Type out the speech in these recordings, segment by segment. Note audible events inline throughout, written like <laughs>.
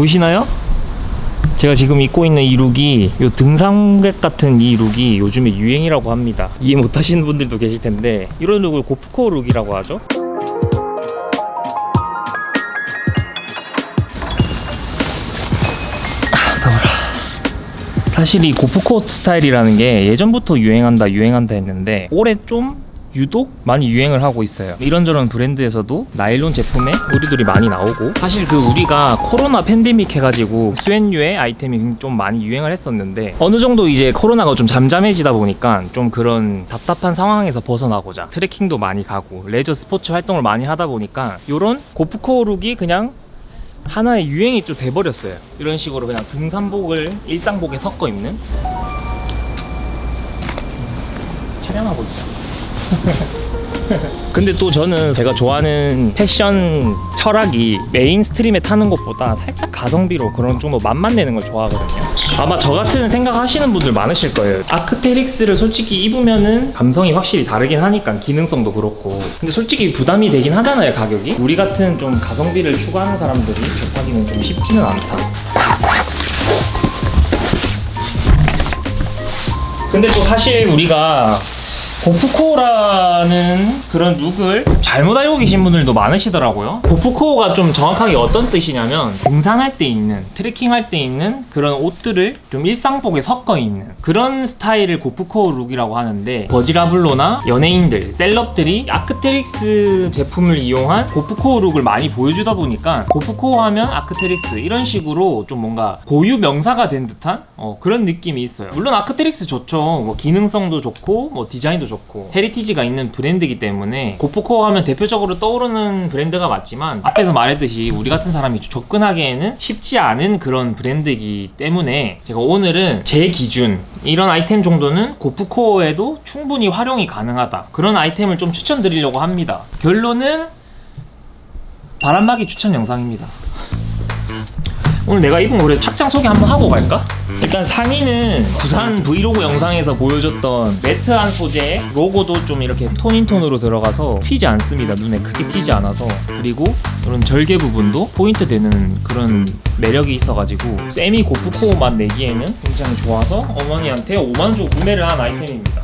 보이시나요? 제가 지금 입고 있는 이 look이 요 등산객 같은 이 look이 요즘에 유행이라고 합니다 이해 못하시는 분들도 계실 텐데 이런 look을 gorpcore look이라고 하죠 아. 사실 이 고프코어 스타일이라는 게 예전부터 유행한다 유행한다 했는데 올해 좀 유독 많이 유행을 하고 있어요. 이런저런 브랜드에서도 나일론 제품에 의류들이 많이 나오고 사실 그 우리가 코로나 팬데믹 해가지고 수엔유의 아이템이 좀 많이 유행을 했었는데 어느 정도 이제 코로나가 좀 잠잠해지다 보니까 좀 그런 답답한 상황에서 벗어나고자 트레킹도 많이 가고 레저 스포츠 활동을 많이 하다 보니까 이런 gorpcore look이 그냥 하나의 유행이 좀 돼버렸어요. 이런 식으로 그냥 등산복을 일상복에 섞어 입는? 촬영하고 있어 <laughs> 근데 또 저는 제가 좋아하는 패션 철학이 mainstream에 타는 것보다 살짝 가성비로 그런 좀더 맛만 내는 걸 좋아하거든요. 아마 저 같은 생각 하시는 분들 많으실 거예요. 아크테릭스를 솔직히 입으면은 감성이 확실히 다르긴 하니까 기능성도 그렇고. 근데 솔직히 부담이 되긴 하잖아요 가격이. 우리 같은 좀 가성비를 추구하는 사람들이 접하기는 좀 쉽지는 않다. 근데 또 사실 우리가 gorpcore라는 그런 룩을 잘못 알고 계신 분들도 많으시더라고요. 고프코어가 좀 정확하게 어떤 뜻이냐면 등산할 때 입는 트레킹할 때 입는 그런 옷들을 좀 일상복에 섞어 입는 그런 스타일을 gorpcore look이라고 하는데 버질 아블로나 연예인들, 셀럽들이 아크테릭스 제품을 이용한 gorpcore look을 많이 보여주다 보니까 고프코어 하면 아크테릭스 이런 식으로 좀 뭔가 고유 명사가 된 듯한 어, 그런 느낌이 있어요. 물론 아크테릭스 좋죠. 뭐 기능성도 좋고 뭐 디자인도 좋고. heritage가 있는 브랜드이기 때문에 고프코어 하면 대표적으로 떠오르는 브랜드가 맞지만 앞에서 말했듯이 우리 같은 사람이 접근하기에는 쉽지 않은 그런 브랜드이기 때문에 제가 오늘은 제 기준 이런 아이템 정도는 고프코어에도 충분히 활용이 가능하다. 그런 아이템을 좀 추천드리려고 합니다. 결론은 바람막이 추천 영상입니다 오늘 내가 입은 거래 착장 소개 한번 하고 갈까? 일단 상의는 부산 브이로그 영상에서 보여줬던 매트한 소재 로고도 좀 이렇게 톤인 톤으로 들어가서 튀지 않습니다. 눈에 크게 튀지 않아서. 그리고 이런 절개 부분도 포인트 되는 그런 매력이 있어가지고 세미 고프코어 맛 내기에는 굉장히 좋아서 어머니한테 5만 주 구매를 한 아이템입니다.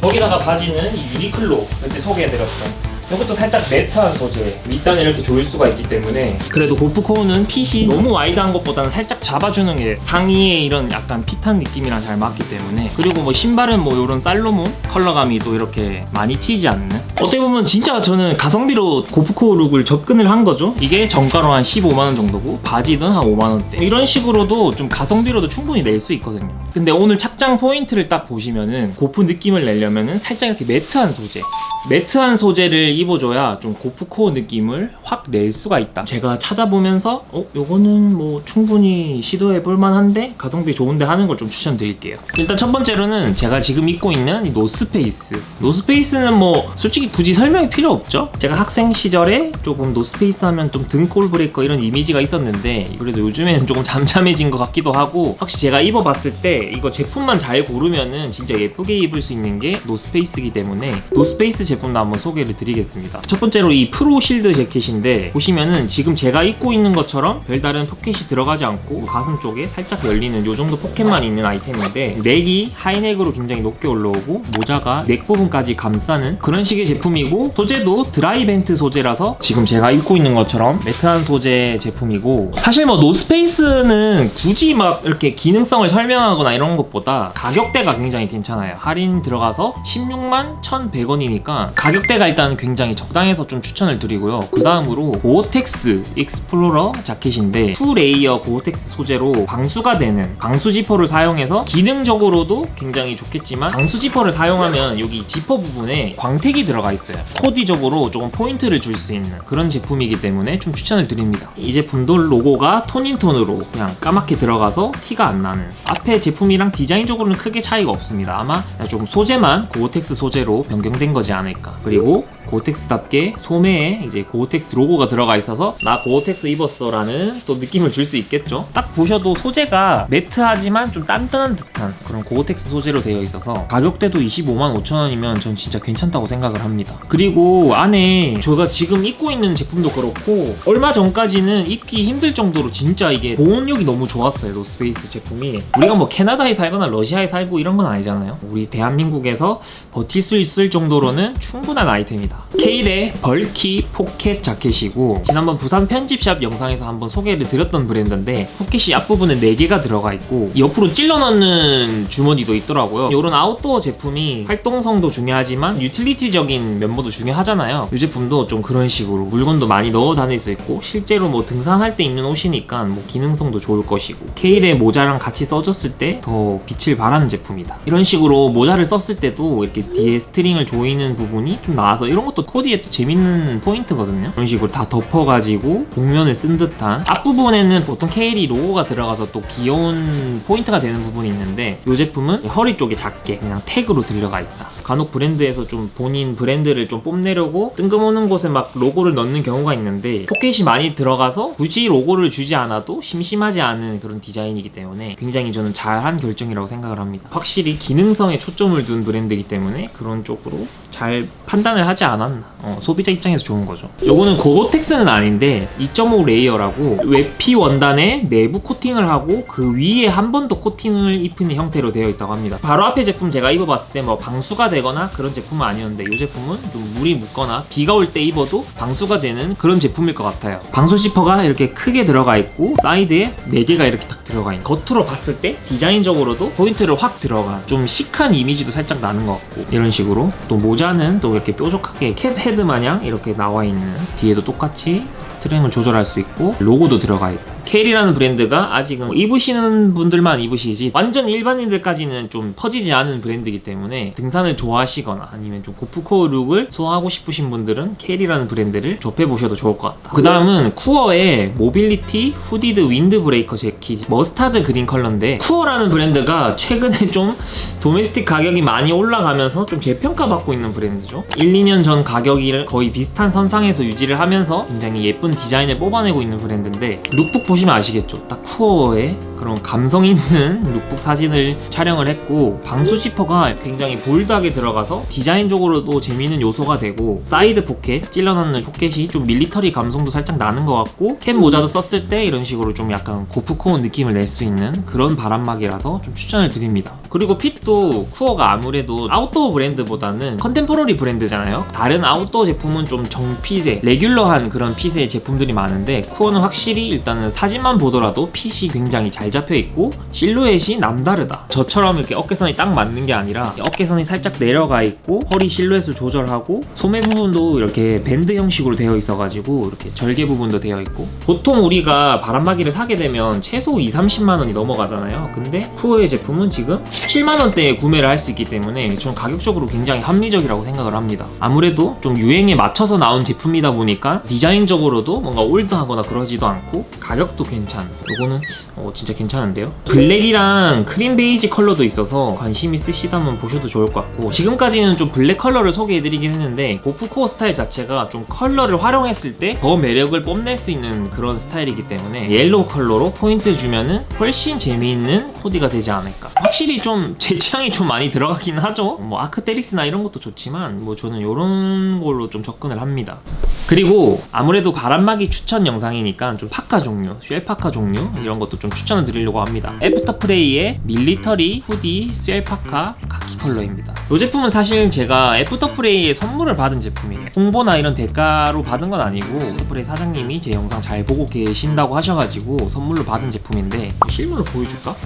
거기다가 바지는 이 유니클로 그때 소개해드렸던 이것도 살짝 매트한 소재. 밑단을 이렇게 조일 수가 있기 때문에 그래도 고프코어는 핏이 너무 와이드한 것보다는 살짝 잡아주는 게 상의에 이런 약간 핏한 느낌이랑 잘 맞기 때문에. 그리고 뭐 신발은 뭐 이런 살로몬 컬러감이 또 이렇게 많이 튀지 않는 어떻게 보면 진짜 저는 가성비로 gorpcore look을 접근을 한 거죠. 이게 정가로 한 15만원 정도고 바지는 한 5만원대. 이런 식으로도 좀 가성비로도 충분히 낼 수 있거든요. 근데 오늘 착장 포인트를 딱 보시면은 gorp 느낌을 내려면은 살짝 이렇게 matte한 소재. matte한 소재를 입어줘야 좀 고프코어 느낌을 확 낼 수가 있다. 제가 찾아보면서 어? 요거는 뭐 충분히 시도해 볼 만한데 가성비 좋은데 하는 걸 좀 추천드릴게요. 일단 첫 번째로는 제가 지금 입고 있는 이 노스페이스. 노스페이스는 뭐 솔직히 굳이 설명이 필요 없죠? 제가 학생 시절에 조금 노스페이스 하면 좀 등골 breaker 이런 이미지가 있었는데 그래도 요즘에는 조금 잠잠해진 것 같기도 하고 확실히 제가 입어봤을 때 이거 제품만 잘 고르면은 진짜 예쁘게 입을 수 있는 게 노스페이스이기 때문에 노스페이스 제품도 한번 소개를 드리겠습니다. 첫 번째로 이 Pro Shield 재킷인데 보시면은 지금 제가 입고 있는 것처럼 별다른 포켓이 들어가지 않고 가슴 쪽에 살짝 열리는 이 정도 포켓만 있는 아이템인데 neck이 하이넥으로 굉장히 높게 올라오고 모자가 neck 부분까지 감싸는 그런 식의 제품 이고 소재도 DryVent 소재라서 지금 제가 입고 있는 것처럼 matte한 소재 제품이고 사실 뭐 노스페이스는 굳이 막 이렇게 기능성을 설명하거나 이런 것보다 가격대가 굉장히 괜찮아요. 할인 들어가서 16만 1,100원이니까 가격대가 일단 굉장히 적당해서 좀 추천을 드리고요. 그 다음으로 고어텍스 Explorer 자켓인데 two layer 고어텍스 소재로 방수가 되는 방수 지퍼를 사용해서 기능적으로도 굉장히 좋겠지만 방수 지퍼를 사용하면 여기 지퍼 부분에 광택이 들어가 있어요 코디적으로 조금 포인트를 줄 수 있는 그런 제품이기 때문에 좀 추천을 드립니다 이 제품도 로고가 tone in tone으로 그냥 까맣게 들어가서 티가 안 나는 앞에 제품이랑 디자인적으로는 크게 차이가 없습니다 아마 조금 소재만 고어텍스 소재로 변경된 거지 않을까 그리고 고텍스답게 소매에 이제 고텍스 로고가 들어가 있어서 나 고텍스 입었어 라는 또 느낌을 줄 수 있겠죠. 딱 보셔도 소재가 matte하지만 좀 단단한 듯한 그런 고텍스 소재로 되어 있어서 가격대도 25만 5천 원이면 전 진짜 괜찮다고 생각을 합니다. 그리고 안에 제가 지금 입고 있는 제품도 그렇고 얼마 전까지는 입기 힘들 정도로 진짜 이게 보온력이 너무 좋았어요. 노스페이스 제품이 우리가 뭐 캐나다에 살거나 러시아에 살고 이런 건 아니잖아요. 우리 대한민국에서 버틸 수 있을 정도로는 충분한 아이템이다. 케일의 Bulky Pocket 자켓이고 지난번 부산 편집샵 영상에서 한번 소개를 드렸던 브랜드인데 포켓이 앞부분에 4개가 들어가 있고 옆으로 찔러 넣는 주머니도 있더라고요. 이런 아웃도어 제품이 활동성도 중요하지만 유틸리티적인 면모도 중요하잖아요. 이 제품도 좀 그런 식으로 물건도 많이 넣어 다닐 수 있고 실제로 뭐 등산할 때 입는 옷이니까 뭐 기능성도 좋을 것이고 케일의 모자랑 같이 써줬을 때 더 빛을 발하는 제품이다. 이런 식으로 모자를 썼을 때도 이렇게 뒤에 string을 조이는 부분이 좀 나와서 이런 것도 코디에 또 재밌는 포인트거든요. 이런 식으로 다 덮어가지고 복면을 쓴 듯한 앞부분에는 보통 케일이 로고가 들어가서 또 귀여운 포인트가 되는 부분이 있는데 이 제품은 허리 쪽에 작게 그냥 태그로 들어가 있다. 간혹 브랜드에서 좀 본인 브랜드를 좀 뽐내려고 뜬금없는 곳에 막 로고를 넣는 경우가 있는데 포켓이 많이 들어가서 굳이 로고를 주지 않아도 심심하지 않은 그런 디자인이기 때문에 굉장히 저는 잘한 결정이라고 생각을 합니다. 확실히 기능성에 초점을 둔 브랜드이기 때문에 그런 쪽으로 잘 판단을 하지 않았나. 어, 소비자 입장에서 좋은 거죠. 요거는 고고텍스는 아닌데 2.5 layer라고 외피 원단에 내부 코팅을 하고 그 위에 한 번 더 코팅을 입히는 형태로 되어 있다고 합니다. 바로 앞에 제품 제가 입어봤을 때 뭐 방수가 되 거나 그런 제품은 아니었는데 이 제품은 좀 물이 묻거나 비가 올 때 입어도 방수가 되는 그런 제품일 것 같아요. 방수 지퍼가 이렇게 크게 들어가 있고 사이드에 4개가 이렇게 딱 들어가 있는 겉으로 봤을 때 디자인적으로도 포인트를 확 들어간 좀 chic한 이미지도 살짝 나는 것 같고 이런 식으로 또 모자는 또 이렇게 뾰족하게 cap head 마냥 이렇게 나와 있는 뒤에도 똑같이 string을 조절할 수 있고 로고도 들어가 있고 케일이라는 브랜드가 아직은 입으시는 분들만 입으시지 완전 일반인들까지는 좀 퍼지지 않은 브랜드이기 때문에 등산을 좋아하시거나 아니면 좀 gorpcore look을 소화하고 싶으신 분들은 케일이라는 브랜드를 접해보셔도 좋을 것 같다 그 다음은 쿠어의 mobility hooded windbreaker 재킷 mustard green 컬러인데 쿠어라는 브랜드가 최근에 <laughs> 좀 domestic 가격이 많이 올라가면서 좀 재평가 받고 있는 브랜드죠. 1, 2년 전 가격이 거의 비슷한 선상에서 유지를 하면서 굉장히 예쁜 디자인을 뽑아내고 있는 브랜드인데 룩북 보시면 아시겠죠? 딱 쿠어에 그런 감성 있는 <laughs> 룩북 사진을 촬영을 했고 방수 지퍼가 굉장히 bold하게 들어가서 디자인적으로도 재미있는 요소가 되고 사이드 포켓 찔러넣는 포켓이 좀 밀리터리 감성도 살짝 나는 것 같고 캡 모자도 썼을 때 이런 식으로 좀 약간 고프코어 느낌을 낼 수 있는 그런 바람막이라서 좀 추천을 드립니다. 그리고 fit도 쿠어가 아무래도 아웃도어 브랜드보다는 contemporary 브랜드잖아요. 다른 아웃도어 제품은 좀 정fit의 레귤러한 그런 핏의 제품들이 많은데 쿠어는 확실히 일단은 사진만 보더라도 핏이 굉장히 잘 잡혀 있고 실루엣이 남다르다. 저처럼 이렇게 어깨선이 딱 맞는 게 아니라 어깨선이 살짝 내려가 있고 허리 실루엣을 조절하고 소매 부분도 이렇게 밴드 형식으로 되어 있어가지고 이렇게 절개 부분도 되어 있고 보통 우리가 바람막이를 사게 되면 최소 2, 30만 원이 넘어가잖아요. 근데 쿠어의 제품은 지금 17만 원대에 구매를 할 수 있기 때문에 저는 가격적으로 굉장히 합리적이라고 생각을 합니다. 아무래도 좀 유행에 맞춰서 나온 제품이다 보니까 디자인적으로도 뭔가 old하거나 그러지도 않고 가격도 괜찮. 이거는 어, 진짜 괜찮은데요? 블랙이랑 크림 베이지 컬러도 있어서 관심 있으시다면 보셔도 좋을 것 같고 지금까지는 좀 블랙 컬러를 소개해드리긴 했는데 고프 코어 스타일 자체가 좀 컬러를 활용했을 때 더 매력을 뽐낼 수 있는 그런 스타일이기 때문에 옐로우 컬러로 포인트 주면은 훨씬 재미있는 코디가 되지 않을까 확실히 좀 <laughs> 제 취향이 좀 많이 들어가긴 하죠 뭐 아크테릭스나 이런 것도 좋지만 뭐 저는 이런 걸로 좀 접근을 합니다 그리고 아무래도 바람막이 추천 영상이니까 좀 파카 종류, shell parka 종류 이런 것도 좀 추천을 드리려고 합니다. 애프터프레이의 military hoodie shell parka 카키 컬러입니다. 이 제품은 사실 제가 애프터프레이에 선물을 받은 제품이에요. 홍보나 이런 대가로 받은 건 아니고 애프터프레이 사장님이 제 영상 잘 보고 계신다고 하셔가지고 선물로 받은 제품인데 실물로 보여줄까?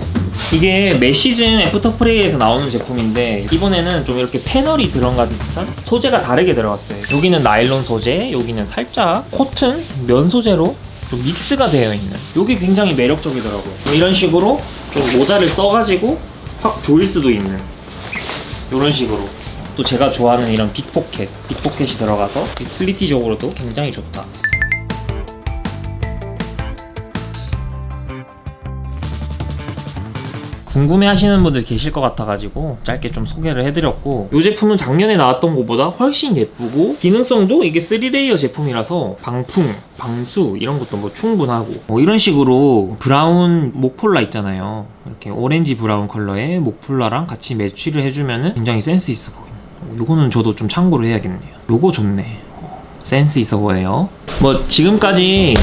이게 매 시즌 애프터프레이에서 나오는 제품인데 이번에는 좀 이렇게 패널이 들어간 듯한 소재가 다르게 들어갔어요. 여기는 나일론 소재, 여기는 살짝 코튼, 면 소재로 좀 믹스가 되어 있는 이게 굉장히 매력적이더라고요. 뭐 이런 식으로 좀 모자를 써가지고 확 보일 수도 있는 이런 식으로 또 제가 좋아하는 이런 big pocket, big pocket이 들어가서 utility적으로도 굉장히 좋다. 궁금해 하시는 분들 계실 것 같아가지고 짧게 좀 소개를 해드렸고 이 제품은 작년에 나왔던 것보다 훨씬 예쁘고 기능성도 이게 3 layer 제품이라서 방풍, 방수 이런 것도 뭐 충분하고 뭐 이런 식으로 브라운 목폴라 있잖아요. 이렇게 오렌지 브라운 컬러의 목폴라랑 같이 매치를 해주면은 굉장히 센스 있어 보여요 요거는 저도 좀 참고를 해야겠네요. 요거 좋네. 센스 있어 보여요. 뭐 지금까지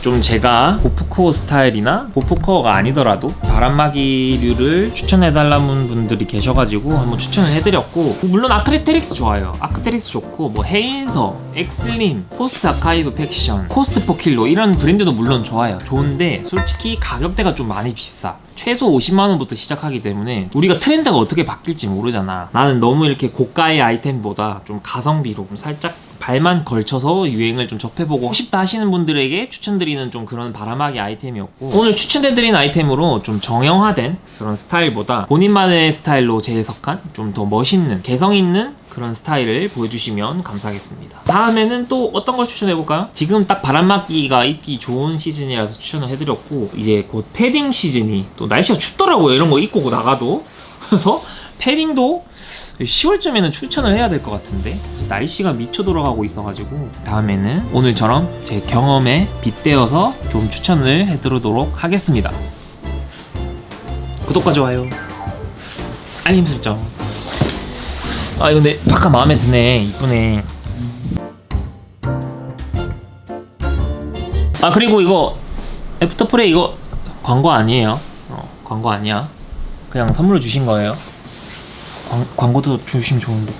좀 제가 보프코어 스타일이나 보프코어가 아니더라도 바람막이류를 추천해달라는 분들이 계셔가지고 한번 추천을 해드렸고 물론 아크테릭스 좋아요. 아크테릭스 좋고 뭐 헤인서, 엑슬린, 포스트 아카이브 팩션, 코스트 포킬로 이런 브랜드도 물론 좋아요. 좋은데 솔직히 가격대가 좀 많이 비싸. 최소 50만원부터 시작하기 때문에 우리가 트렌드가 어떻게 바뀔지 모르잖아. 나는 너무 이렇게 고가의 아이템보다 좀 가성비로 좀 살짝 발만 걸쳐서 유행을 좀 접해보고 싶다 하시는 분들에게 추천드리는 좀 그런 바람막이 아이템이었고 오늘 추천해드린 아이템으로 좀 정형화된 그런 스타일보다 본인만의 스타일로 재해석한 좀 더 멋있는 개성 있는 그런 스타일을 보여주시면 감사하겠습니다. 다음에는 또 어떤 걸 추천해볼까요? 지금 딱 바람막이가 입기 좋은 시즌이라서 추천을 해드렸고 이제 곧 패딩 시즌이 또 날씨가 춥더라고요. 이런 거 입고 나가도. 그래서 패딩도 10월쯤에는 추천을 해야 될 것 같은데 날씨가 미쳐 돌아가고 있어가지고 다음에는 오늘처럼 제 경험에 빗대어서 좀 추천을 해드리도록 하겠습니다. 구독과 좋아요. 알림 설정. 아내 파카 마음에 드네. 이쁘네. 아 그리고 이거 애프터프레이 이거 광고 아니에요? 어, 광고 아니야. 그냥 선물로 주신 거예요 광, 광고도 주시면 좋은데